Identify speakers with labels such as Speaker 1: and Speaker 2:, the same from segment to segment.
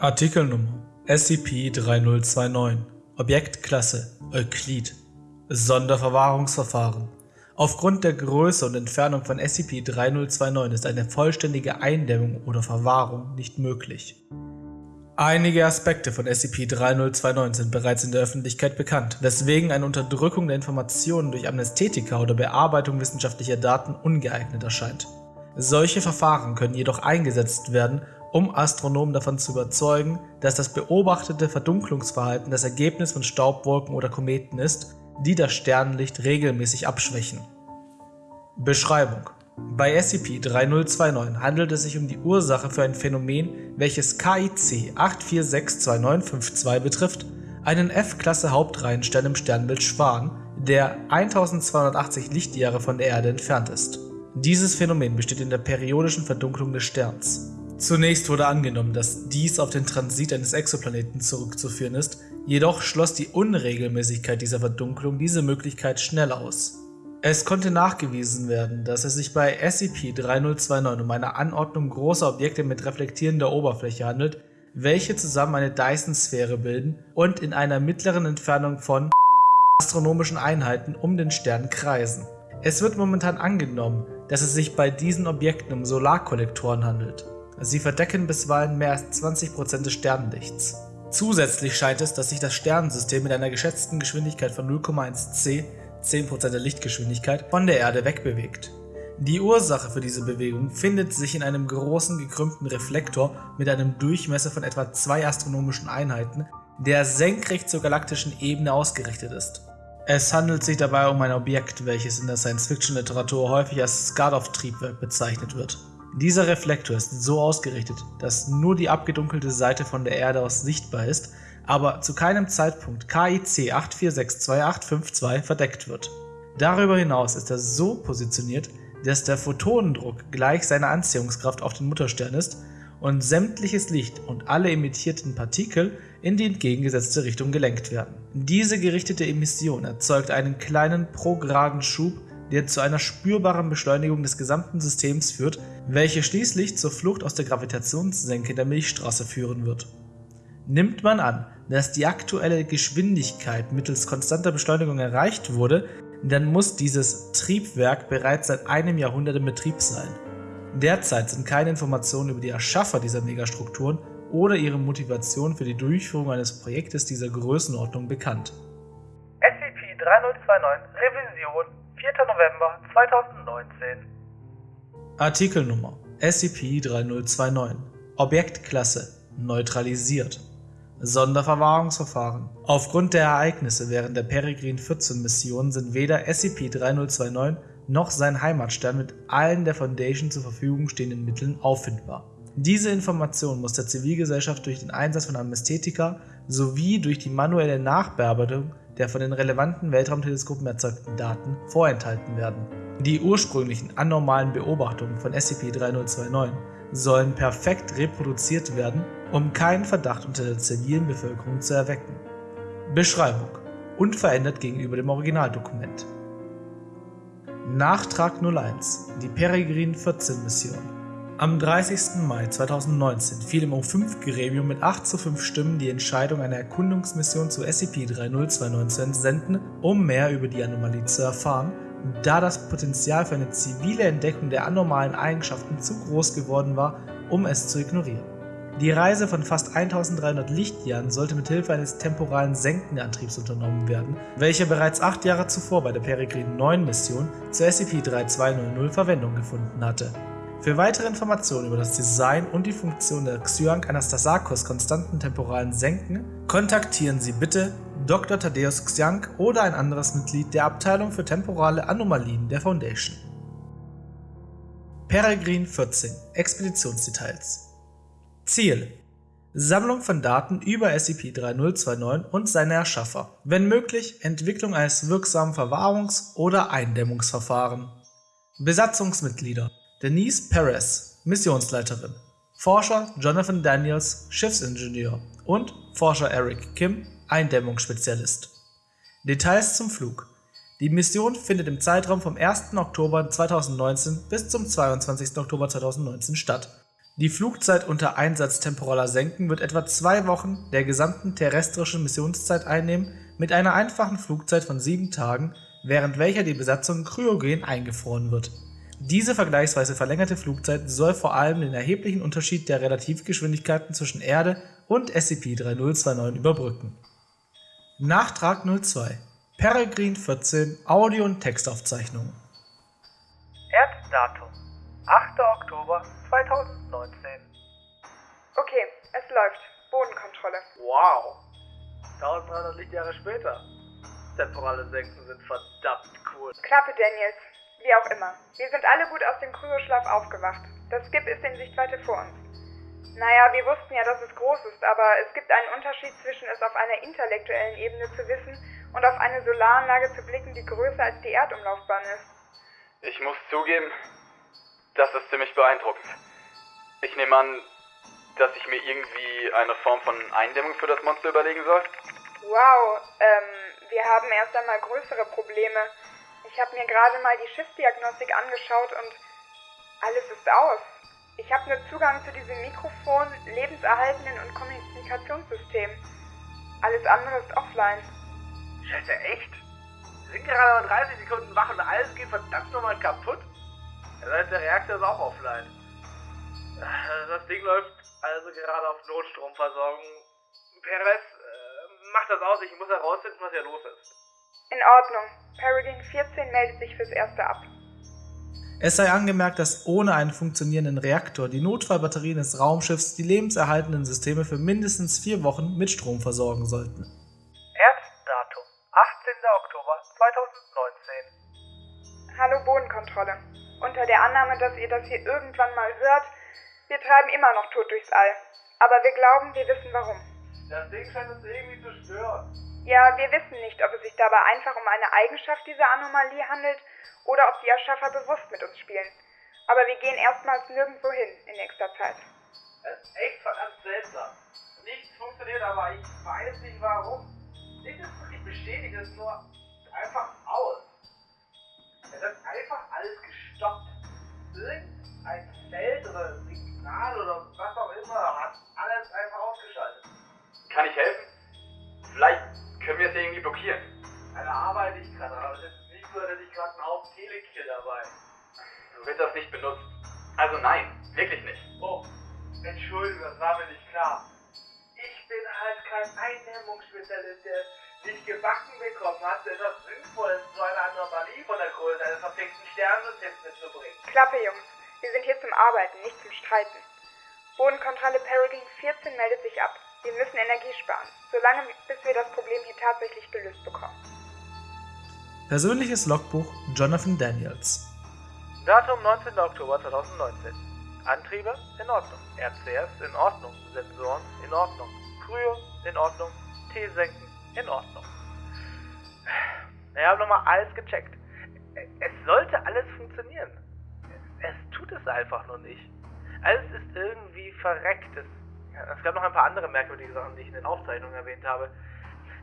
Speaker 1: Artikelnummer SCP-3029 Objektklasse Euklid Sonderverwahrungsverfahren Aufgrund der Größe und Entfernung von SCP-3029 ist eine vollständige Eindämmung oder Verwahrung nicht möglich. Einige Aspekte von SCP-3029 sind bereits in der Öffentlichkeit bekannt, weswegen eine Unterdrückung der Informationen durch Amnesthetika oder Bearbeitung wissenschaftlicher Daten ungeeignet erscheint. Solche Verfahren können jedoch eingesetzt werden, um Astronomen davon zu überzeugen, dass das beobachtete Verdunklungsverhalten das Ergebnis von Staubwolken oder Kometen ist, die das Sternenlicht regelmäßig abschwächen. Beschreibung Bei SCP-3029 handelt es sich um die Ursache für ein Phänomen, welches KIC 8462952 betrifft, einen F-Klasse-Hauptreihenstern im Sternbild Schwan, der 1280 Lichtjahre von der Erde entfernt ist. Dieses Phänomen besteht in der periodischen Verdunklung des Sterns. Zunächst wurde angenommen, dass dies auf den Transit eines Exoplaneten zurückzuführen ist, jedoch schloss die Unregelmäßigkeit dieser Verdunklung diese Möglichkeit schnell aus. Es konnte nachgewiesen werden, dass es sich bei SCP-3029 um eine Anordnung großer Objekte mit reflektierender Oberfläche handelt, welche zusammen eine Dyson-Sphäre bilden und in einer mittleren Entfernung von astronomischen Einheiten um den Stern kreisen. Es wird momentan angenommen, dass es sich bei diesen Objekten um Solarkollektoren handelt. Sie verdecken bisweilen mehr als 20% des Sternenlichts. Zusätzlich scheint es, dass sich das Sternensystem mit einer geschätzten Geschwindigkeit von 0,1 c (10% der Lichtgeschwindigkeit) von der Erde wegbewegt. Die Ursache für diese Bewegung findet sich in einem großen gekrümmten Reflektor mit einem Durchmesser von etwa zwei astronomischen Einheiten, der senkrecht zur galaktischen Ebene ausgerichtet ist. Es handelt sich dabei um ein Objekt, welches in der Science-Fiction-Literatur häufig als Skadov-Triebwerk bezeichnet wird. Dieser Reflektor ist so ausgerichtet, dass nur die abgedunkelte Seite von der Erde aus sichtbar ist, aber zu keinem Zeitpunkt KIC 8462852 verdeckt wird. Darüber hinaus ist er so positioniert, dass der Photonendruck gleich seiner Anziehungskraft auf den Mutterstern ist und sämtliches Licht und alle emittierten Partikel in die entgegengesetzte Richtung gelenkt werden. Diese gerichtete Emission erzeugt einen kleinen prograden Schub der zu einer spürbaren Beschleunigung des gesamten Systems führt, welche schließlich zur Flucht aus der Gravitationssenke der Milchstraße führen wird. Nimmt man an, dass die aktuelle Geschwindigkeit mittels konstanter Beschleunigung erreicht wurde, dann muss dieses Triebwerk bereits seit einem Jahrhundert in Betrieb sein. Derzeit sind keine Informationen über die Erschaffer dieser Megastrukturen oder ihre Motivation für die Durchführung eines Projektes dieser Größenordnung bekannt.
Speaker 2: SCP-3029 Revision 4. November 2019
Speaker 1: Artikelnummer SCP-3029 Objektklasse Neutralisiert Sonderverwahrungsverfahren Aufgrund der Ereignisse während der Peregrine 14 Mission sind weder SCP-3029 noch sein Heimatstern mit allen der Foundation zur Verfügung stehenden Mitteln auffindbar. Diese Information muss der Zivilgesellschaft durch den Einsatz von Amnesthetika sowie durch die manuelle Nachbearbeitung der von den relevanten Weltraumteleskopen erzeugten Daten vorenthalten werden. Die ursprünglichen anormalen Beobachtungen von SCP-3029 sollen perfekt reproduziert werden, um keinen Verdacht unter der zivilen Bevölkerung zu erwecken. Beschreibung Unverändert gegenüber dem Originaldokument Nachtrag 01 Die Peregrine 14 Mission am 30. Mai 2019 fiel im O5-Gremium mit 8 zu 5 Stimmen die Entscheidung, eine Erkundungsmission zu SCP-3029 zu entsenden, um mehr über die Anomalie zu erfahren, da das Potenzial für eine zivile Entdeckung der anormalen Eigenschaften zu groß geworden war, um es zu ignorieren. Die Reise von fast 1300 Lichtjahren sollte mit Hilfe eines temporalen Senkenantriebs unternommen werden, welcher bereits acht Jahre zuvor bei der Peregrine 9 Mission zur SCP-3200 Verwendung gefunden hatte. Für weitere Informationen über das Design und die Funktion der Xyank Anastasakos konstanten temporalen Senken kontaktieren Sie bitte Dr. Thaddeus Xyank oder ein anderes Mitglied der Abteilung für temporale Anomalien der Foundation. Peregrine 14 Expeditionsdetails Ziel Sammlung von Daten über SCP-3029 und seine Erschaffer. Wenn möglich, Entwicklung eines wirksamen Verwahrungs- oder Eindämmungsverfahren. Besatzungsmitglieder Denise Perez, Missionsleiterin, Forscher Jonathan Daniels, Schiffsingenieur und Forscher Eric Kim, Eindämmungsspezialist. Details zum Flug Die Mission findet im Zeitraum vom 1. Oktober 2019 bis zum 22. Oktober 2019 statt. Die Flugzeit unter Einsatz temporaler Senken wird etwa zwei Wochen der gesamten terrestrischen Missionszeit einnehmen, mit einer einfachen Flugzeit von sieben Tagen, während welcher die Besatzung kryogen eingefroren wird. Diese vergleichsweise verlängerte Flugzeit soll vor allem den erheblichen Unterschied der Relativgeschwindigkeiten zwischen Erde und SCP-3029 überbrücken. Nachtrag 02 Peregrine 14 Audio- und Textaufzeichnungen
Speaker 2: Erddatum 8. Oktober 2019
Speaker 3: Okay, es läuft. Bodenkontrolle.
Speaker 2: Wow 1300 Lichtjahre später Temporale Senken sind verdammt cool
Speaker 3: Klappe, Daniels. Wie auch immer. Wir sind alle gut aus dem Kryoschlaf aufgewacht. Das Skip ist in Sichtweite vor uns. Naja, wir wussten ja, dass es groß ist, aber es gibt einen Unterschied zwischen es auf einer intellektuellen Ebene zu wissen und auf eine Solaranlage zu blicken, die größer als die Erdumlaufbahn ist.
Speaker 4: Ich muss zugeben, das ist ziemlich beeindruckend. Ich nehme an, dass ich mir irgendwie eine Form von Eindämmung für das Monster überlegen soll.
Speaker 3: Wow, ähm, wir haben erst einmal größere Probleme. Ich habe mir gerade mal die Schiffsdiagnostik angeschaut und alles ist aus. Ich habe nur Zugang zu diesem Mikrofon, lebenserhaltenden und Kommunikationssystem. Alles andere ist offline.
Speaker 2: Scheiße, echt? Wir sind gerade mal 30 Sekunden wach und alles geht verdammt nochmal kaputt? Das heißt, der Reaktor ist auch offline. Äh, Das Ding läuft also gerade auf Notstromversorgung. Perez, äh, mach das aus, ich muss herausfinden, was hier los ist.
Speaker 3: In Ordnung. Peregrine 14 meldet sich fürs Erste ab.
Speaker 1: Es sei angemerkt, dass ohne einen funktionierenden Reaktor die Notfallbatterien des Raumschiffs die lebenserhaltenden Systeme für mindestens vier Wochen mit Strom versorgen sollten.
Speaker 2: Erddatum 18. Oktober 2019
Speaker 3: Hallo Bodenkontrolle. Unter der Annahme, dass ihr das hier irgendwann mal hört, wir treiben immer noch tot durchs All. Aber wir glauben, wir wissen warum.
Speaker 2: Das Ding scheint uns irgendwie zu stören.
Speaker 3: Ja, wir wissen nicht, ob es sich dabei einfach um eine Eigenschaft dieser Anomalie handelt oder ob die Erschaffer bewusst mit uns spielen. Aber wir gehen erstmals nirgendwo hin in nächster Zeit.
Speaker 2: Es ist echt verdammt seltsam. Nichts funktioniert, aber ich weiß nicht warum. Nichts ist wirklich bestätigt, es ist nur einfach aus. Es ist einfach alles gestoppt. Irgendein Feld oder Signal oder was auch immer hat alles einfach ausgeschaltet.
Speaker 4: Kann ich helfen? Können wir es irgendwie blockieren.
Speaker 2: Da arbeite ich gerade, aber es ist nicht so, dass ich gerade einen Haufen Telekill dabei.
Speaker 4: So wird das nicht benutzt. Also nein, wirklich nicht.
Speaker 2: Oh, Entschuldigung, das war mir nicht klar. Ich bin halt kein Eindämmungsspezialist, der nicht gebacken bekommen hat, etwas Sinnvolles zu einer Anomalie von der Größe eines verfickten Sternsystems mitzubringen.
Speaker 3: Klappe, Jungs. Wir sind hier zum Arbeiten, nicht zum Streiten. Bodenkontrolle Peregrine 14 meldet sich ab. Wir müssen Energie sparen, solange bis wir das Problem hier tatsächlich gelöst bekommen.
Speaker 1: Persönliches Logbuch Jonathan Daniels
Speaker 2: Datum 19. Oktober 2019. Antriebe in Ordnung. RCS in Ordnung. Sensoren in Ordnung. Kryo in Ordnung. T-Senken in Ordnung. Ich habe nochmal alles gecheckt. Es sollte alles funktionieren. Es tut es einfach nur nicht. Alles ist irgendwie verreckt. Es, es gab noch ein paar andere merkwürdige Sachen, die ich in den Aufzeichnungen erwähnt habe.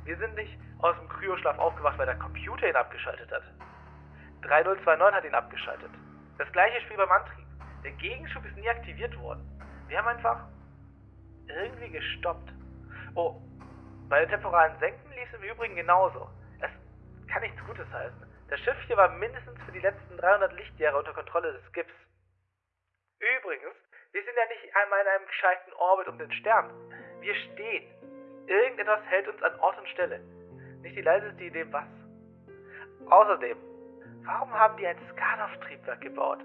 Speaker 2: Wir sind nicht aus dem Kryoschlaf aufgewacht, weil der Computer ihn abgeschaltet hat. 3029 hat ihn abgeschaltet. Das gleiche Spiel beim Antrieb. Der Gegenschub ist nie aktiviert worden. Wir haben einfach irgendwie gestoppt. Oh, bei den temporalen Senken lief es im Übrigen genauso. Es kann nichts Gutes heißen. Das Schiff hier war mindestens für die letzten 300 Lichtjahre unter Kontrolle des Skips. Übrigens, wir sind ja nicht einmal in einem gescheiten Orbit um den Stern. Wir stehen. Irgendetwas hält uns an Ort und Stelle. Nicht die leiseste Idee, was. Außerdem, warum haben die ein Skarnov-Triebwerk gebaut?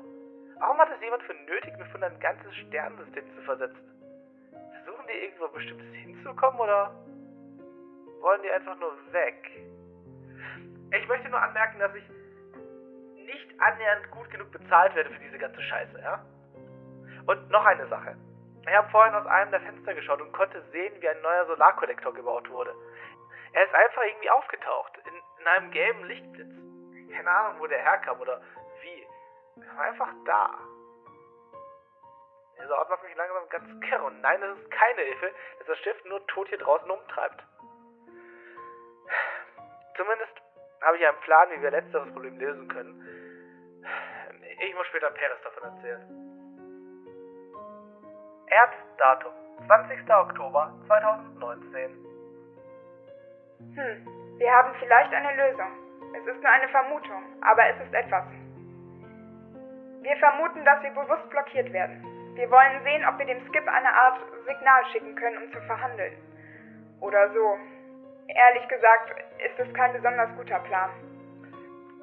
Speaker 2: Warum hat es jemand für nötig befunden, ein ganzes Sternensystem zu versetzen? Versuchen die irgendwo bestimmtes hinzukommen oder wollen die einfach nur weg? Ich möchte nur anmerken, dass ich nicht annähernd gut genug bezahlt werde für diese ganze Scheiße, ja? Und noch eine Sache. Ich habe vorhin aus einem der Fenster geschaut und konnte sehen, wie ein neuer Solarkollektor gebaut wurde. Er ist einfach irgendwie aufgetaucht, in, in einem gelben Lichtblitz. Keine Ahnung, wo der herkam oder wie. Er war einfach da. Dieser Ort macht mich langsam ganz kirre. Und nein, das ist keine Hilfe, dass das Schiff nur tot hier draußen umtreibt. Zumindest habe ich einen Plan, wie wir letzteres Problem lösen können. Ich muss später Peres davon erzählen. Erddatum 20. Oktober 2019.
Speaker 3: Hm, wir haben vielleicht eine Lösung. Es ist nur eine Vermutung, aber es ist etwas. Wir vermuten, dass wir bewusst blockiert werden. Wir wollen sehen, ob wir dem Skip eine Art Signal schicken können, um zu verhandeln. Oder so. Ehrlich gesagt, ist es kein besonders guter Plan.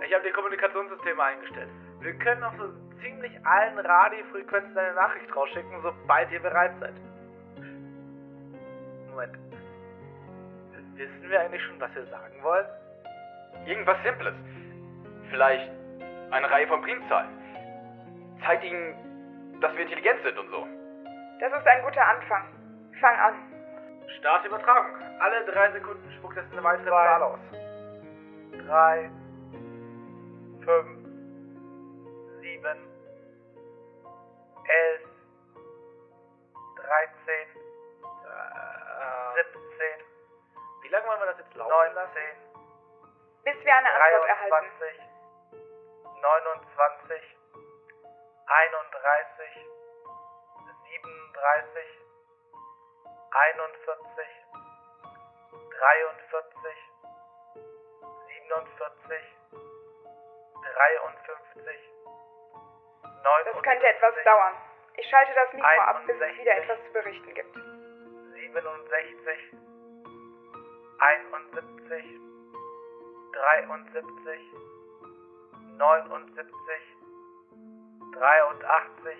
Speaker 2: Ich habe die Kommunikationssysteme eingestellt. Wir können auf so ziemlich allen Radiofrequenzen eine Nachricht rausschicken, sobald ihr bereit seid. Moment. Wissen wir eigentlich schon, was wir sagen wollen?
Speaker 4: Irgendwas Simples. Vielleicht eine Reihe von Primzahlen. Zeigt ihnen, dass wir intelligent sind und so.
Speaker 3: Das ist ein guter Anfang. Fang an.
Speaker 2: Start Übertragung. Alle drei Sekunden spuckt es eine weitere Zahl aus. Drei, fünf, sieben, elf, dreizehn, siebzehn. Wie lange wollen wir das jetzt laufen lassen?
Speaker 3: Bis wir eine Antwort erhalten.
Speaker 2: 23, 29, 31, 37, 41, 43, 47, 53, 59.
Speaker 3: Das könnte etwas dauern. Ich schalte das Mikro ab, bis es wieder etwas zu berichten gibt.
Speaker 2: 67, 71, 73, 79, 83,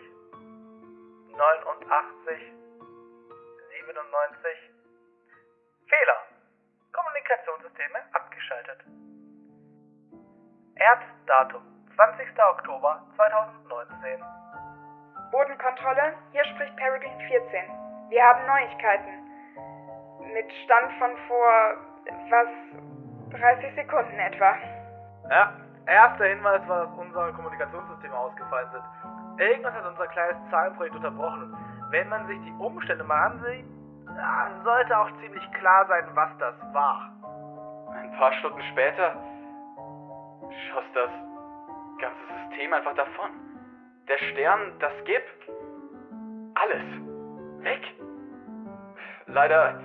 Speaker 2: 89, 97. Fehler. Kommunikationssysteme abgeschaltet. Erddatum 20. Oktober 2019.
Speaker 3: Bodenkontrolle, hier spricht Peregrine 14. Wir haben Neuigkeiten. Mit Stand von vor, was, 30 Sekunden etwa.
Speaker 2: Ja, erster Hinweis war, dass unsere Kommunikationssysteme ausgefallen sind. Irgendwas hat unser kleines Zahlenprojekt unterbrochen. Wenn man sich die Umstände mal ansieht, sollte auch ziemlich klar sein, was das war.
Speaker 4: Ein paar Stunden später schoss das ganze System einfach davon. Der Stern, das Skip, alles weg. Leider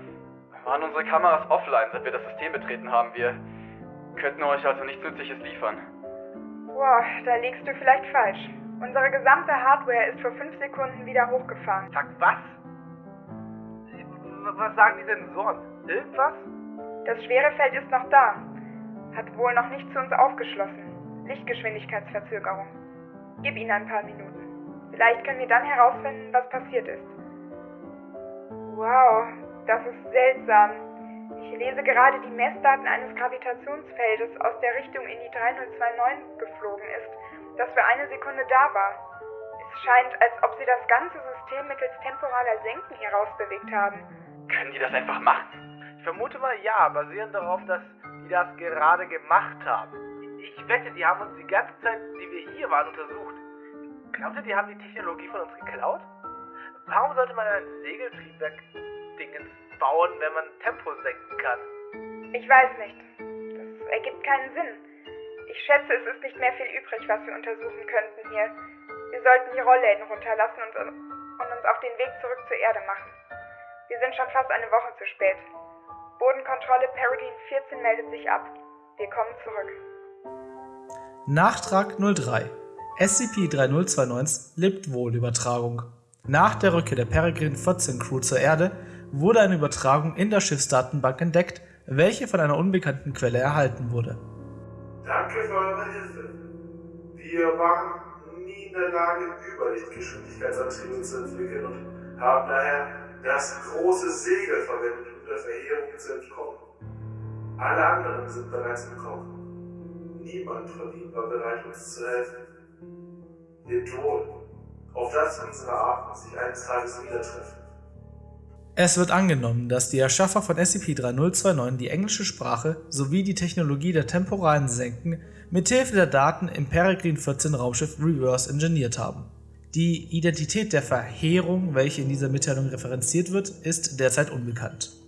Speaker 4: waren unsere Kameras offline, seit wir das System betreten haben. Wir könnten euch also nichts Nützliches liefern.
Speaker 3: Boah, da liegst du vielleicht falsch. Unsere gesamte Hardware ist vor fünf Sekunden wieder hochgefahren.
Speaker 2: Sag was? Was sagen die Sensoren? Irgendwas?
Speaker 3: Das schwere Feld ist noch da. Hat wohl noch nicht zu uns aufgeschlossen. Lichtgeschwindigkeitsverzögerung. Gib ihnen ein paar Minuten. Vielleicht können wir dann herausfinden, was passiert ist. Wow, das ist seltsam. Ich lese gerade die Messdaten eines Gravitationsfeldes aus der Richtung in die 3029 geflogen ist, das für eine Sekunde da war. Es scheint, als ob sie das ganze System mittels temporaler Senken herausbewegt haben.
Speaker 4: Können die das einfach machen?
Speaker 2: Ich vermute mal ja, basierend darauf, dass die das gerade gemacht haben. Ich wette, die haben uns die ganze Zeit, die wir hier waren, untersucht. Glaubt ihr, die haben die Technologie von uns geklaut? Warum sollte man ein Segeltriebwerk-Dingens bauen, wenn man Tempo senken kann?
Speaker 3: Ich weiß nicht. Das ergibt keinen Sinn. Ich schätze, es ist nicht mehr viel übrig, was wir untersuchen könnten hier. Wir sollten die Rollläden runterlassen und, und uns auf den Weg zurück zur Erde machen. Wir sind schon fast eine Woche zu spät. Bodenkontrolle Peregrine 14 meldet sich ab. Wir kommen zurück.
Speaker 1: Nachtrag 03. SCP-3029 lebt wohl Übertragung. Nach der Rückkehr der Peregrine 14 Crew zur Erde wurde eine Übertragung in der Schiffsdatenbank entdeckt, welche von einer unbekannten Quelle erhalten wurde.
Speaker 5: Danke für eure Hilfe. Wir waren nie in der Lage, Überlichtgeschwindigkeitsantriebe zu entwickeln und haben daher das große Segel verwendet, um der Verheerung zu entkommen. Alle anderen sind bereits entkommen. Niemand von ihnen war bereit, uns zu helfen. Lebt wohl. Auf das unsere Arten sich eines Tages wieder treffen.
Speaker 1: Es wird angenommen, dass die Erschaffer von SCP-3029 die englische Sprache sowie die Technologie der temporalen Senken mithilfe der Daten im Peregrine 14 Raumschiff reverse engineert haben. Die Identität der Verheerung, welche in dieser Mitteilung referenziert wird, ist derzeit unbekannt